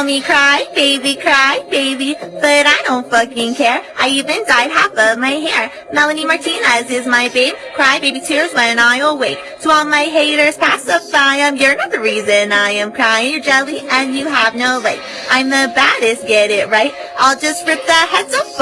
call me cry, baby, cry, baby, but I don't fucking care. I even dyed half of my hair. Melanie Martinez is my babe. Cry, baby, tears when I awake. To all my haters, pacify them. You're not the reason I am crying. You're jelly and you have no light. I'm the baddest, get it right. I'll just rip the heads off.